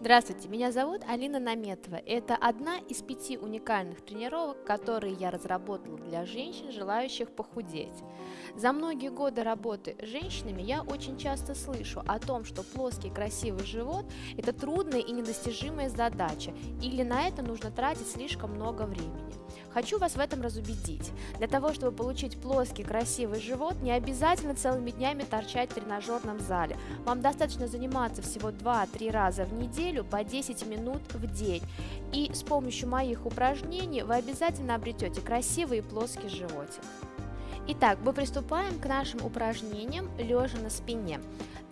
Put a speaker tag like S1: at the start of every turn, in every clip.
S1: Здравствуйте, меня зовут Алина Наметова. Это одна из пяти уникальных тренировок, которые я разработала для женщин, желающих похудеть. За многие годы работы с женщинами я очень часто слышу о том, что плоский красивый живот – это трудная и недостижимая задача, или на это нужно тратить слишком много времени. Хочу вас в этом разубедить. Для того, чтобы получить плоский красивый живот, не обязательно целыми днями торчать в тренажерном зале. Вам достаточно заниматься всего 2-3 раза в неделю по 10 минут в день. И с помощью моих упражнений вы обязательно обретете красивый и плоский животик. Итак, мы приступаем к нашим упражнениям лежа на спине.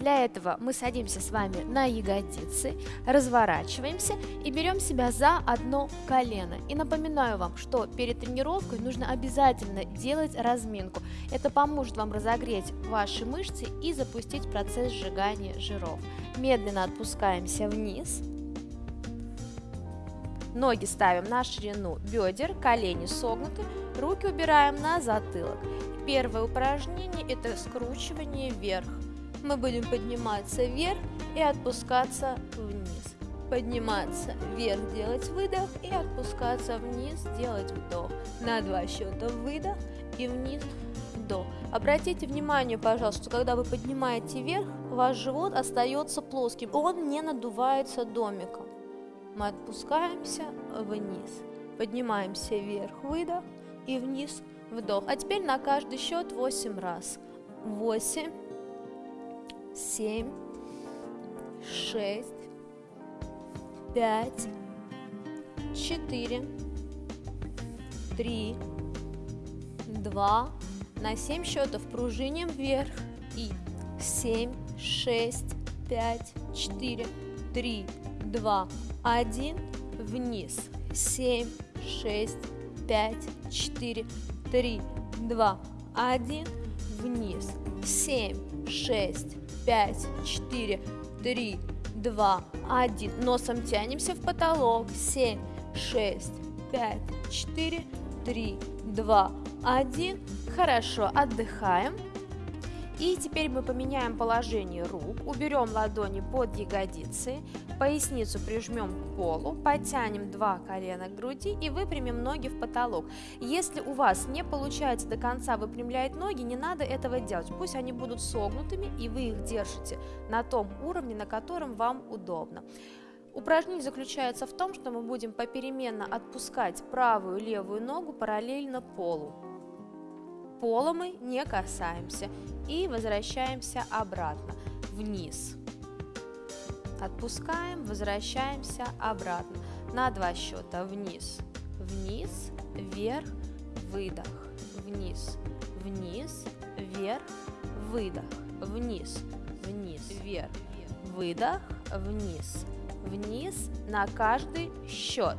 S1: Для этого мы садимся с вами на ягодицы, разворачиваемся и берем себя за одно колено. И напоминаю вам, что перед тренировкой нужно обязательно делать разминку. Это поможет вам разогреть ваши мышцы и запустить процесс сжигания жиров. Медленно отпускаемся вниз. Ноги ставим на ширину бедер, колени согнуты, руки убираем на затылок. Первое упражнение это скручивание вверх. Мы будем подниматься вверх и отпускаться вниз. Подниматься вверх, делать выдох и отпускаться вниз, делать вдох. На два счета выдох и вниз вдох. Обратите внимание, пожалуйста, когда вы поднимаете вверх, ваш живот остается плоским, он не надувается домиком. Мы отпускаемся вниз, поднимаемся вверх, выдох и вниз, вдох. А теперь на каждый счет 8 раз. 8, 7, 6, 5, 4, 3, 2, на 7 счетов пружиним вверх и 7, 6, 5, 4, 3, 2, 1, вниз, 7, 6, 5, 4, 3, 2, 1, вниз, 7, 6, 5, 4, 3, 2, 1. Носом тянемся в потолок. 7, 6, 5, 4, 3, 2, 1. Хорошо, отдыхаем. И теперь мы поменяем положение рук, уберем ладони под ягодицы, поясницу прижмем к полу, потянем два колена к груди и выпрямим ноги в потолок. Если у вас не получается до конца выпрямлять ноги, не надо этого делать. Пусть они будут согнутыми и вы их держите на том уровне, на котором вам удобно. Упражнение заключается в том, что мы будем попеременно отпускать правую и левую ногу параллельно полу пола мы не касаемся и возвращаемся обратно, вниз. Отпускаем, возвращаемся обратно. На два счета, вниз, вниз, вверх, выдох, вниз, вниз, вверх, выдох, вниз, вниз, вверх, выдох, вниз, вниз на каждый счет.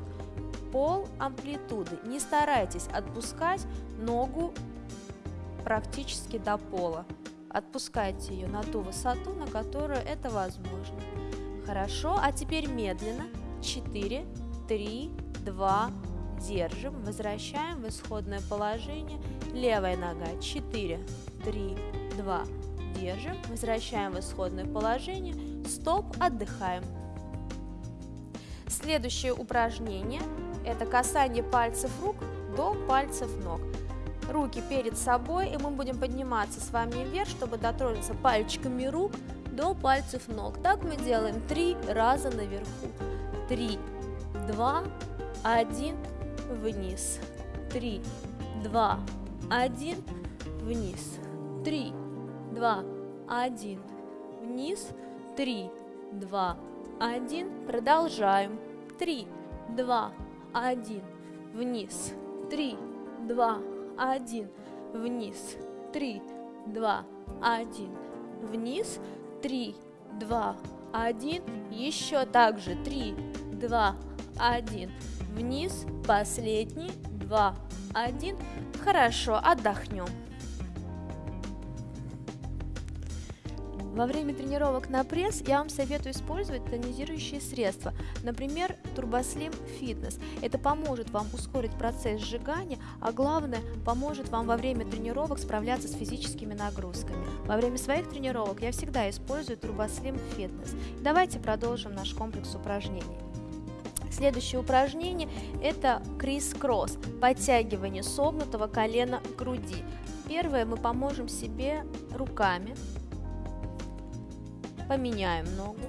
S1: Пол амплитуды. Не старайтесь отпускать ногу практически до пола. Отпускайте ее на ту высоту, на которую это возможно. Хорошо, а теперь медленно. 4, 3, 2, держим, возвращаем в исходное положение. Левая нога 4, 3, 2, держим, возвращаем в исходное положение. Стоп, отдыхаем. Следующее упражнение – это касание пальцев рук до пальцев ног руки перед собой, и мы будем подниматься с вами вверх, чтобы дотронуться пальчиками рук до пальцев ног. Так мы делаем три раза наверху. Три, два, один, вниз. Три, два, один, вниз. Три, два, один, вниз. Три, два, один. Продолжаем. Три, два, один, вниз. Три, два, один, вниз, три, два, один, вниз, три, два, один, еще также три, два, один, вниз, последний, два, один, хорошо, отдохнем. Во время тренировок на пресс я вам советую использовать тонизирующие средства, например, TurboSlim Fitness. Это поможет вам ускорить процесс сжигания, а главное, поможет вам во время тренировок справляться с физическими нагрузками. Во время своих тренировок я всегда использую TurboSlim Fitness. Давайте продолжим наш комплекс упражнений. Следующее упражнение – это крис-кросс, подтягивание согнутого колена к груди. Первое, мы поможем себе руками, Поменяем ногу.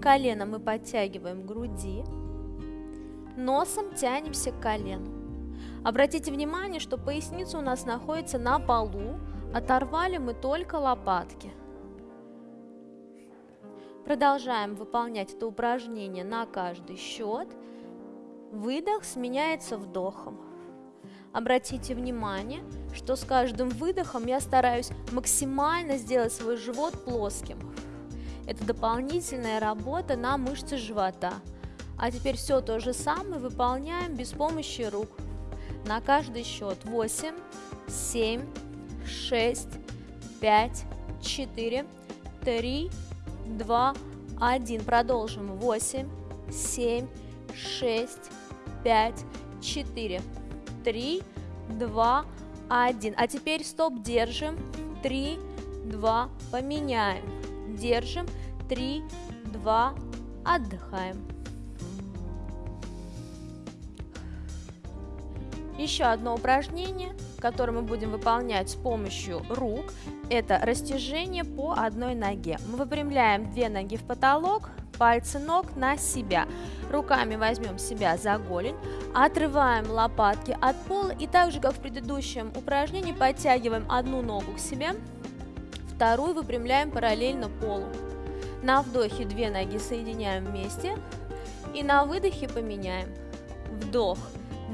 S1: Колено мы подтягиваем к груди. Носом тянемся к колену. Обратите внимание, что поясница у нас находится на полу. Оторвали мы только лопатки. Продолжаем выполнять это упражнение на каждый счет. Выдох сменяется вдохом. Обратите внимание, что с каждым выдохом я стараюсь максимально сделать свой живот плоским. Это дополнительная работа на мышцы живота. А теперь все то же самое выполняем без помощи рук. На каждый счет 8, 7, 6, 5, 4, 3, 2, 1. Продолжим. 8, 7, 6, 5, 4, 3, 2, 1. А теперь стоп, держим. 3, 2, поменяем. Держим. 3, 2, отдыхаем. Еще одно упражнение, которое мы будем выполнять с помощью рук, это растяжение по одной ноге. Мы выпрямляем две ноги в потолок, пальцы ног на себя. Руками возьмем себя за голень, отрываем лопатки от пола и так же, как в предыдущем упражнении, подтягиваем одну ногу к себе, вторую выпрямляем параллельно полу. На вдохе две ноги соединяем вместе и на выдохе поменяем. Вдох,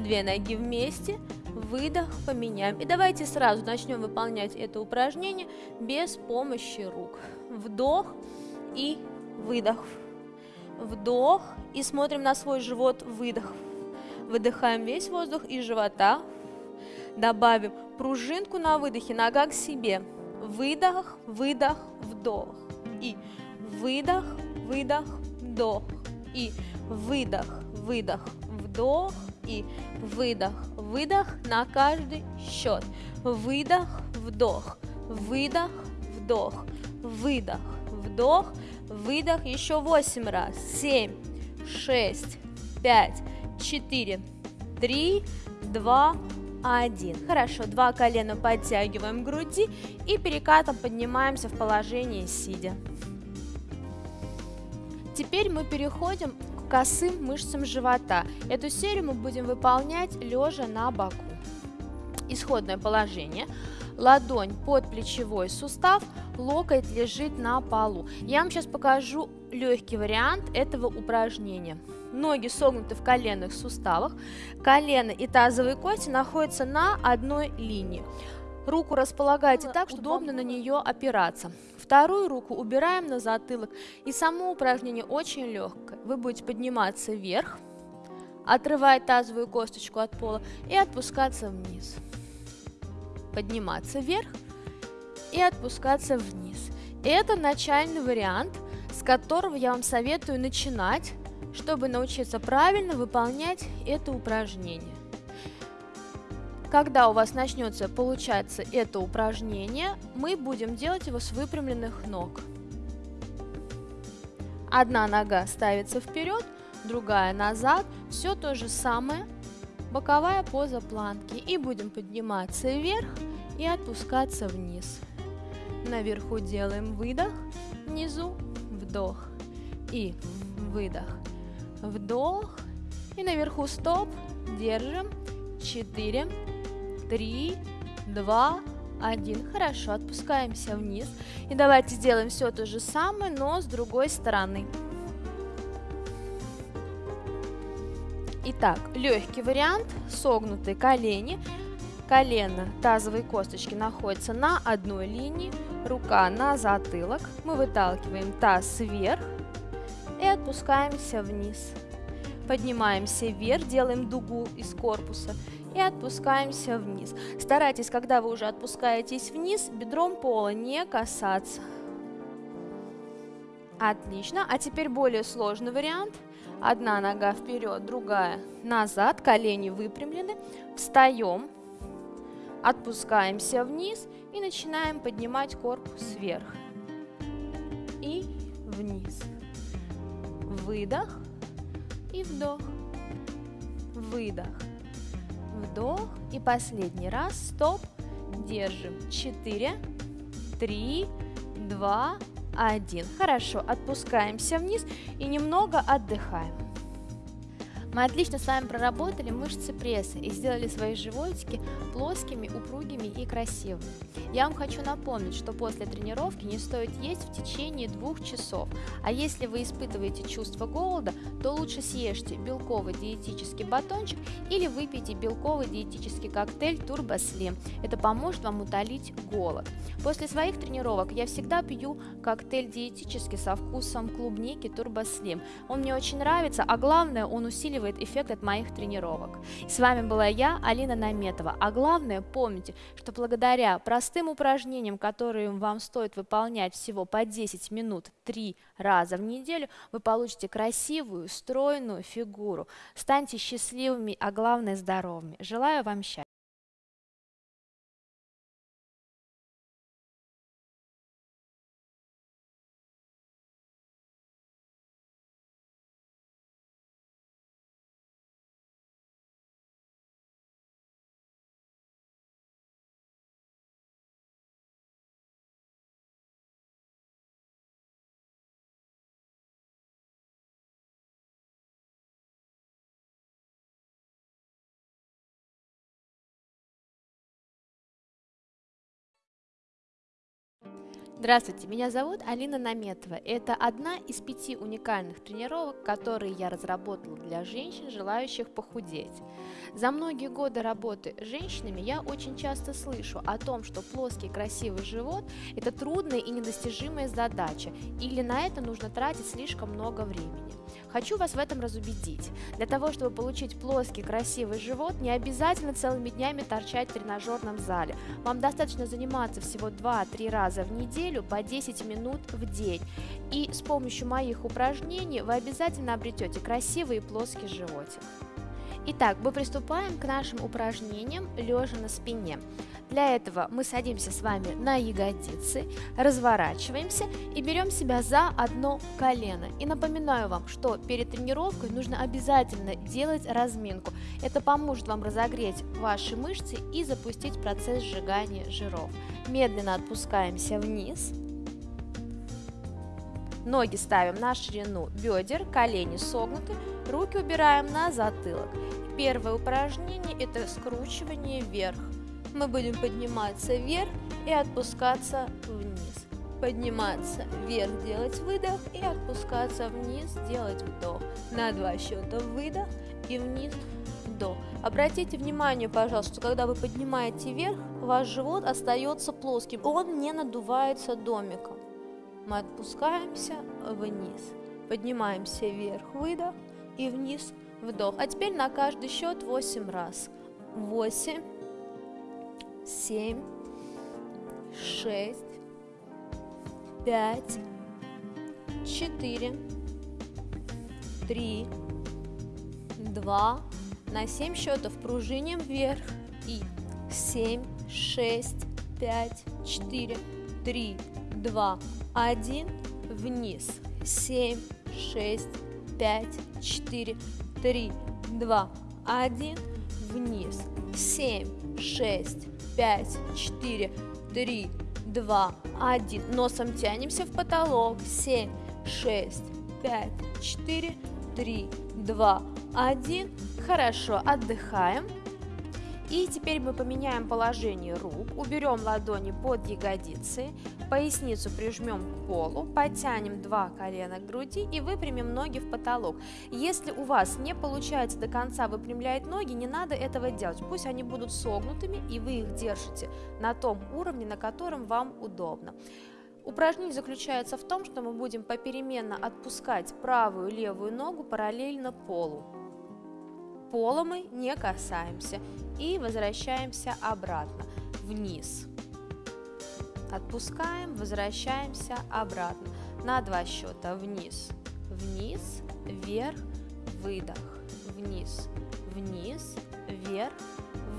S1: две ноги вместе, выдох, поменяем. И давайте сразу начнем выполнять это упражнение без помощи рук. Вдох и выдох. Вдох и смотрим на свой живот, выдох. Выдыхаем весь воздух из живота. Добавим пружинку на выдохе, нога к себе. Выдох, выдох, вдох. И выдох, выдох, вдох. И выдох, выдох, вдох. И выдох, выдох на каждый счет. Выдох, вдох, выдох, вдох, выдох, вдох, выдох еще 8 раз. 7, 6, 5, 4, 3, 2, 1. Хорошо, два колена подтягиваем к груди и перекатом поднимаемся в положении сидя. Теперь мы переходим к косым мышцам живота. Эту серию мы будем выполнять лежа на боку. Исходное положение. Ладонь под плечевой сустав, локоть лежит на полу. Я вам сейчас покажу легкий вариант этого упражнения. Ноги согнуты в коленных суставах, колено и тазовые кости находятся на одной линии. Руку располагайте так, чтобы удобно на нее опираться. Вторую руку убираем на затылок. И само упражнение очень легкое. Вы будете подниматься вверх, отрывать тазовую косточку от пола и отпускаться вниз. Подниматься вверх и отпускаться вниз. Это начальный вариант, с которого я вам советую начинать, чтобы научиться правильно выполнять это упражнение. Когда у вас начнется получаться это упражнение, мы будем делать его с выпрямленных ног. Одна нога ставится вперед, другая назад. Все то же самое. Боковая поза планки. И будем подниматься вверх и отпускаться вниз. Наверху делаем выдох, внизу вдох и выдох. Вдох и наверху стоп. Держим. 4, три, два, один. Хорошо, отпускаемся вниз. И давайте сделаем все то же самое, но с другой стороны. Итак, легкий вариант, согнутые колени, колено тазовые косточки находятся на одной линии, рука на затылок, мы выталкиваем таз вверх и отпускаемся вниз. Поднимаемся вверх, делаем дугу из корпуса и отпускаемся вниз. Старайтесь, когда вы уже отпускаетесь вниз, бедром пола не касаться. Отлично. А теперь более сложный вариант. Одна нога вперед, другая назад, колени выпрямлены. Встаем, отпускаемся вниз и начинаем поднимать корпус вверх. И вниз. Выдох и вдох. Выдох. Вдох. И последний раз. Стоп. Держим. Четыре, три, два, один. Хорошо. Отпускаемся вниз и немного отдыхаем. Мы отлично с вами проработали мышцы пресса и сделали свои животики плоскими, упругими и красивыми. Я вам хочу напомнить, что после тренировки не стоит есть в течение двух часов, а если вы испытываете чувство голода, то лучше съешьте белковый диетический батончик или выпейте белковый диетический коктейль Turbo Slim. Это поможет вам утолить голод. После своих тренировок я всегда пью коктейль диетический со вкусом клубники Turbo Slim. Он мне очень нравится, а главное, он усиливает эффект от моих тренировок. С вами была я, Алина Наметова. А главное, помните, что благодаря простым упражнениям, которые вам стоит выполнять всего по 10 минут 3 раза в неделю, вы получите красивую, стройную фигуру. Станьте счастливыми, а главное здоровыми. Желаю вам счастья. Здравствуйте, меня зовут Алина Наметова. Это одна из пяти уникальных тренировок, которые я разработала для женщин, желающих похудеть. За многие годы работы с женщинами я очень часто слышу о том, что плоский красивый живот – это трудная и недостижимая задача, или на это нужно тратить слишком много времени. Хочу вас в этом разубедить. Для того, чтобы получить плоский красивый живот, не обязательно целыми днями торчать в тренажерном зале. Вам достаточно заниматься всего 2-3 раза в неделю по 10 минут в день. И с помощью моих упражнений вы обязательно обретете красивый и плоский животик. Итак, мы приступаем к нашим упражнениям лежа на спине. Для этого мы садимся с вами на ягодицы, разворачиваемся и берем себя за одно колено. И напоминаю вам, что перед тренировкой нужно обязательно делать разминку. Это поможет вам разогреть ваши мышцы и запустить процесс сжигания жиров. Медленно отпускаемся вниз. Ноги ставим на ширину бедер, колени согнуты, руки убираем на затылок. Первое упражнение – это скручивание вверх. Мы будем подниматься вверх и отпускаться вниз. Подниматься вверх, делать выдох и отпускаться вниз, делать вдох. На два счета выдох и вниз вдох. Обратите внимание, пожалуйста, когда вы поднимаете вверх, ваш живот остается плоским, он не надувается домиком. Мы отпускаемся вниз, поднимаемся вверх, выдох и вниз, вдох. А теперь на каждый счет 8 раз. 8, 7, 6, 5, 4, 3, 2, на 7 счетов пружиним вверх и 7, 6, 5, 4, 3, 2, 1, вниз, 7, 6, 5, 4, 3, 2, 1, вниз, 7, 6, 5, 4, 3, 2, 1. Носом тянемся в потолок. 7, 6, 5, 4, 3, 2, 1. Хорошо, отдыхаем. И теперь мы поменяем положение рук, уберем ладони под ягодицы, поясницу прижмем к полу, потянем два колена к груди и выпрямим ноги в потолок. Если у вас не получается до конца выпрямлять ноги, не надо этого делать. Пусть они будут согнутыми и вы их держите на том уровне, на котором вам удобно. Упражнение заключается в том, что мы будем попеременно отпускать правую и левую ногу параллельно полу. Пола мы не касаемся и возвращаемся обратно, вниз. Отпускаем, возвращаемся обратно. на два счета. Вниз, вниз, вверх, выдох, вниз, вниз, вверх,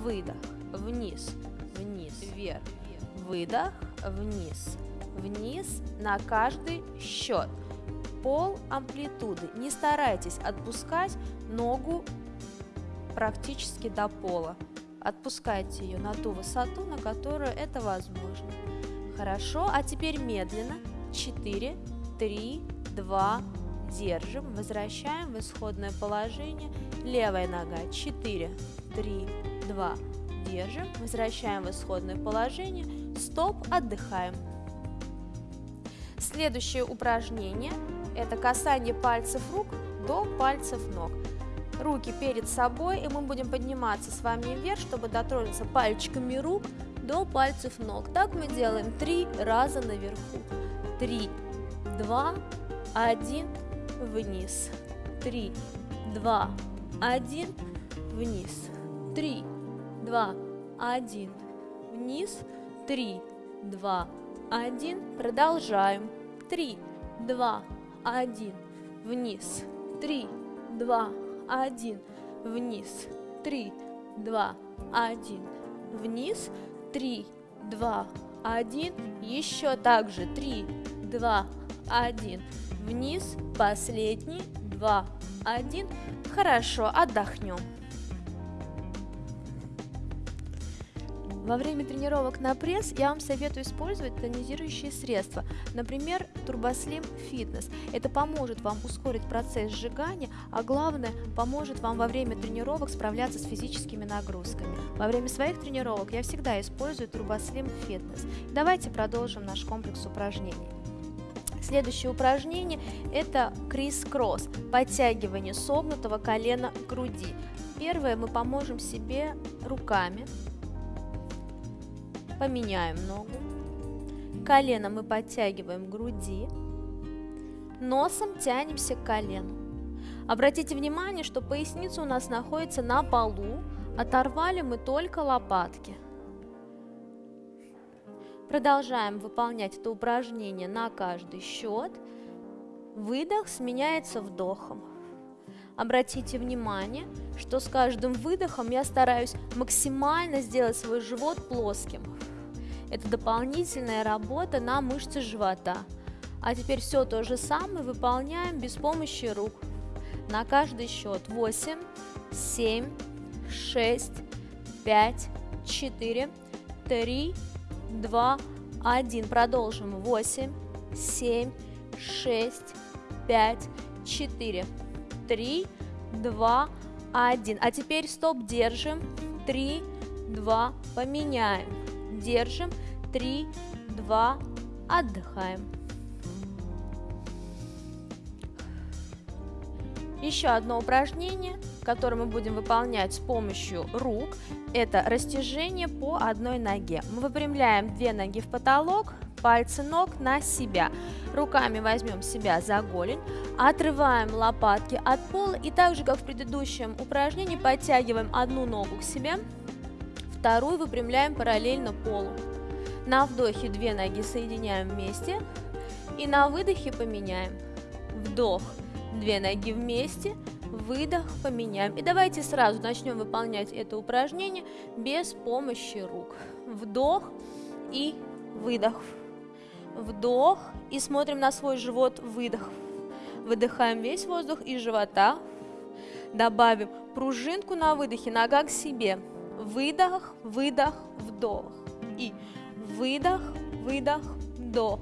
S1: выдох, вниз, вниз, вверх, выдох, вниз, вниз на каждый счет. Пол амплитуды. Не старайтесь отпускать ногу практически до пола. Отпускайте ее на ту высоту, на которую это возможно. Хорошо, а теперь медленно. 4, 3, 2, держим, возвращаем в исходное положение. Левая нога 4, 3, 2, держим, возвращаем в исходное положение. Стоп, отдыхаем. Следующее упражнение – это касание пальцев рук до пальцев ног. Руки перед собой, и мы будем подниматься с вами вверх, чтобы дотронуться пальчиками рук до пальцев ног. Так мы делаем три раза наверху. Три, два, один, вниз. Три, два, один, вниз. Три, два, один, вниз. Три, два, один. Продолжаем. Три, два, один, вниз. Три, два, один, вниз, три, два, один, вниз, три, два, один, еще также три, два, один, вниз, последний, два, один, хорошо, отдохнем. Во время тренировок на пресс я вам советую использовать тонизирующие средства, например, TurboSlim Fitness. Это поможет вам ускорить процесс сжигания, а главное, поможет вам во время тренировок справляться с физическими нагрузками. Во время своих тренировок я всегда использую TurboSlim Fitness. Давайте продолжим наш комплекс упражнений. Следующее упражнение – это крис-кросс, подтягивание согнутого колена к груди. Первое мы поможем себе руками, Поменяем ногу. Колено мы подтягиваем к груди. Носом тянемся к колену. Обратите внимание, что поясница у нас находится на полу. Оторвали мы только лопатки. Продолжаем выполнять это упражнение на каждый счет. Выдох сменяется вдохом. Обратите внимание, что с каждым выдохом я стараюсь максимально сделать свой живот плоским. Это дополнительная работа на мышцы живота. А теперь все то же самое выполняем без помощи рук. На каждый счет 8, 7, 6, 5, 4, 3, 2, 1. Продолжим. 8, 7, 6, 5, 4, 3, 2, 1. А теперь стоп, держим. 3, 2, поменяем. Держим. 3, 2, отдыхаем. Еще одно упражнение, которое мы будем выполнять с помощью рук, это растяжение по одной ноге. Мы выпрямляем две ноги в потолок, пальцы ног на себя. Руками возьмем себя за голень, отрываем лопатки от пола и так же, как в предыдущем упражнении, подтягиваем одну ногу к себе, вторую выпрямляем параллельно полу. На вдохе две ноги соединяем вместе и на выдохе поменяем. Вдох, две ноги вместе, выдох, поменяем. И давайте сразу начнем выполнять это упражнение без помощи рук. Вдох и выдох вдох и смотрим на свой живот, выдох. Выдыхаем весь воздух из живота. Добавим пружинку на выдохе, нога к себе. Выдох, выдох, вдох. И выдох, выдох, вдох.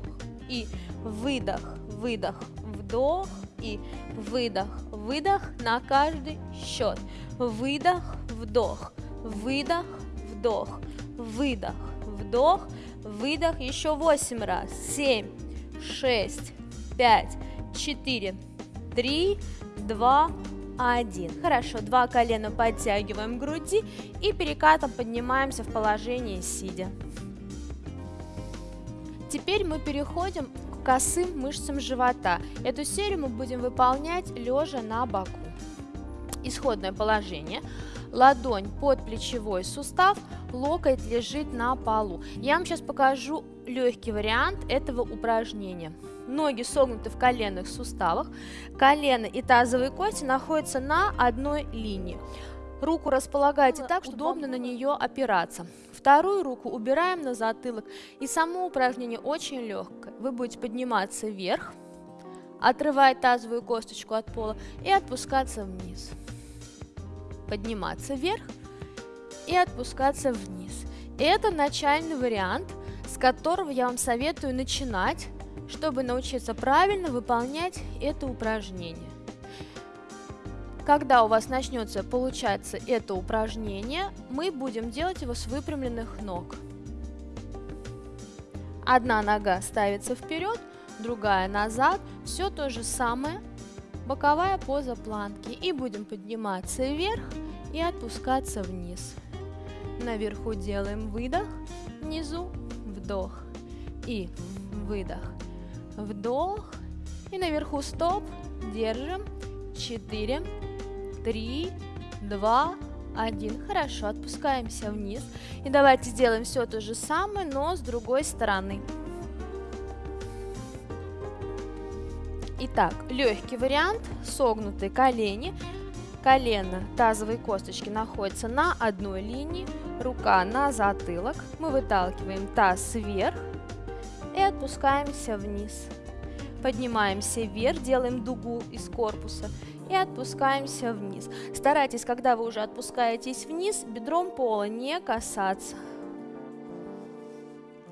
S1: И выдох, выдох, вдох. И выдох, выдох на каждый счет. Выдох, вдох, выдох, вдох, выдох, вдох, Выдох еще 8 раз. 7, 6, 5, 4, 3, 2, 1. Хорошо, два колена подтягиваем к груди и перекатом поднимаемся в положение сидя. Теперь мы переходим к косым мышцам живота. Эту серию мы будем выполнять лежа на боку. Исходное положение. Ладонь под плечевой сустав – локоть лежит на полу. Я вам сейчас покажу легкий вариант этого упражнения. Ноги согнуты в коленных суставах, колено и тазовые кости находятся на одной линии. Руку располагайте так, чтобы удобно на нее опираться. Вторую руку убираем на затылок. И само упражнение очень легкое. Вы будете подниматься вверх, отрывать тазовую косточку от пола и отпускаться вниз. Подниматься вверх и отпускаться вниз. Это начальный вариант, с которого я вам советую начинать, чтобы научиться правильно выполнять это упражнение. Когда у вас начнется получаться это упражнение, мы будем делать его с выпрямленных ног. Одна нога ставится вперед, другая назад. Все то же самое. Боковая поза планки. И будем подниматься вверх и отпускаться вниз. Наверху делаем выдох, внизу вдох и выдох, вдох. И наверху стоп, держим, 4, 3, 2, 1. Хорошо, отпускаемся вниз. И давайте сделаем все то же самое, но с другой стороны. Итак, легкий вариант, согнутые колени, колено тазовой косточки находятся на одной линии, рука на затылок. Мы выталкиваем таз вверх и отпускаемся вниз. Поднимаемся вверх, делаем дугу из корпуса и отпускаемся вниз. Старайтесь, когда вы уже отпускаетесь вниз, бедром пола не касаться.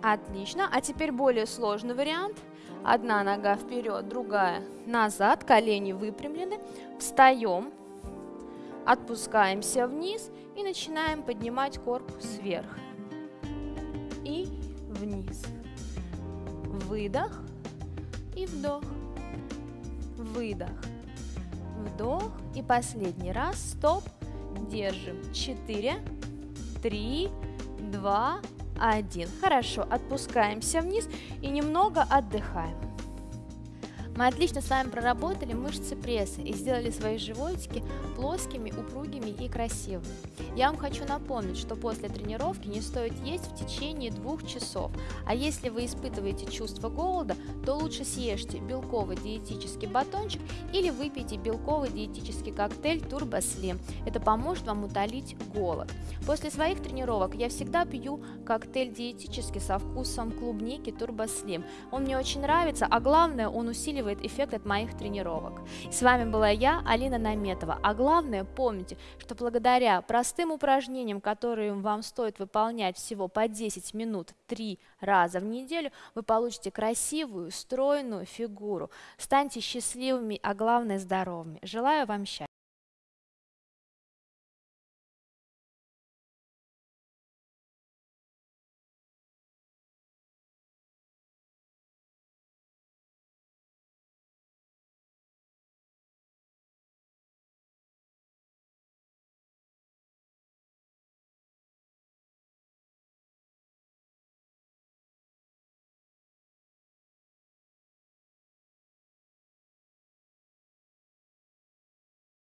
S1: Отлично. А теперь более сложный вариант. Одна нога вперед, другая назад, колени выпрямлены. Встаем, отпускаемся вниз и начинаем поднимать корпус вверх. И вниз. Выдох и вдох. Выдох вдох и последний раз, стоп, держим, 4, 3, 2, 1. Хорошо, отпускаемся вниз и немного отдыхаем. Мы отлично с вами проработали мышцы пресса и сделали свои животики плоскими, упругими и красивыми. Я вам хочу напомнить, что после тренировки не стоит есть в течение двух часов, а если вы испытываете чувство голода, то лучше съешьте белковый диетический батончик или выпейте белковый диетический коктейль Turbo Slim. Это поможет вам утолить голод. После своих тренировок я всегда пью коктейль диетический со вкусом клубники Turbo Slim. Он мне очень нравится, а главное он усиливает усиливает эффект от моих тренировок. С вами была я, Алина Наметова. А главное, помните, что благодаря простым упражнениям, которые вам стоит выполнять всего по 10 минут 3 раза в неделю, вы получите красивую, стройную фигуру. Станьте счастливыми, а главное здоровыми. Желаю вам счастья.